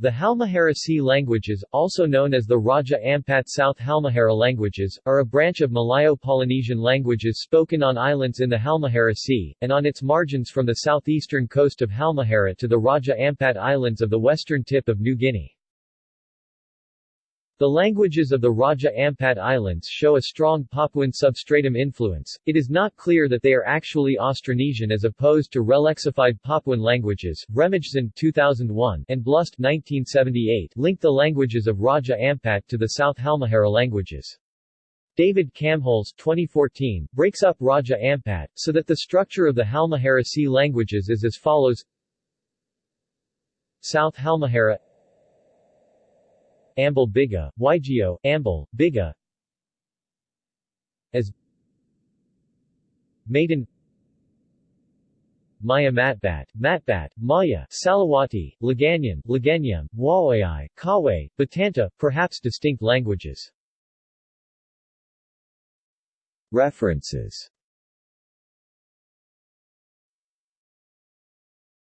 The Halmahera Sea languages, also known as the Raja Ampat South Halmahera languages, are a branch of Malayo-Polynesian languages spoken on islands in the Halmahera Sea, and on its margins from the southeastern coast of Halmahera to the Raja Ampat Islands of the western tip of New Guinea. The languages of the Raja Ampat Islands show a strong Papuan substratum influence. It is not clear that they are actually Austronesian as opposed to relexified Papuan languages. Remijsen 2001 and Blust 1978 link the languages of Raja Ampat to the South Halmahera languages. David Kamholz 2014 breaks up Raja Ampat, so that the structure of the Halmahera Sea languages is as follows South Halmahera Ambal Biga, Waigeo, Ambal, Biga. As Maiden. Maya Matbat, Matbat, Maya, Salawati, Liganyan, Liganyam, Wawai, Kawe, Batanta, perhaps distinct languages. References